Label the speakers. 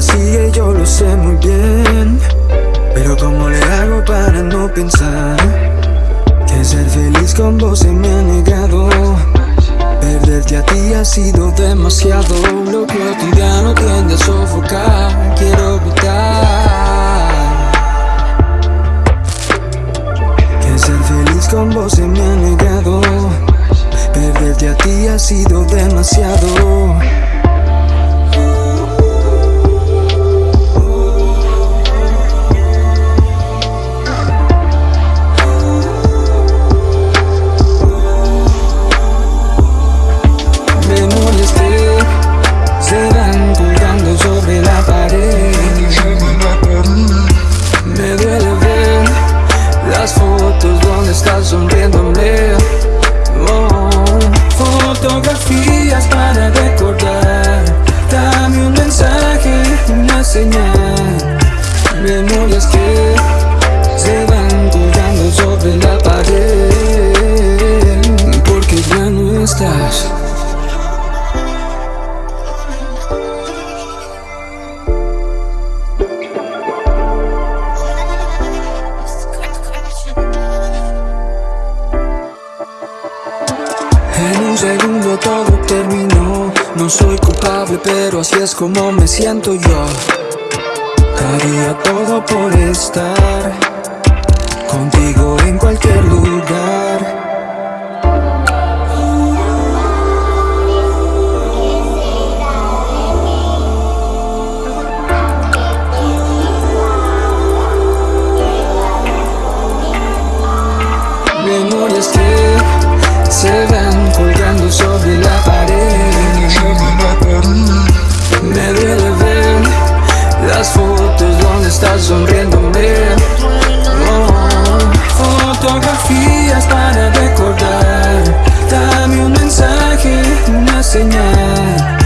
Speaker 1: sigue, yo lo sé muy bien. Pero ¿cómo le hago para no pensar? Que ser feliz con vos se me ha negado Perderte a ti ha sido demasiado. Lo cotidiano tiende a sofocar Quiero evitar Que ser feliz con vos se me ha negado. Perderte a ti ha sido demasiado fotos donde estás sonriéndome. Oh, Fotografías para recordar. Dame un mensaje, una señal. Memorias que segundo todo terminó. No soy culpable pero así es como me siento yo. Haría todo por estar Contigo en cualquier lugar. Memorias que se van sobre la pared. Me duele ver las fotos donde estás sonriéndome Fotografías para recordar. Dame un mensaje, una señal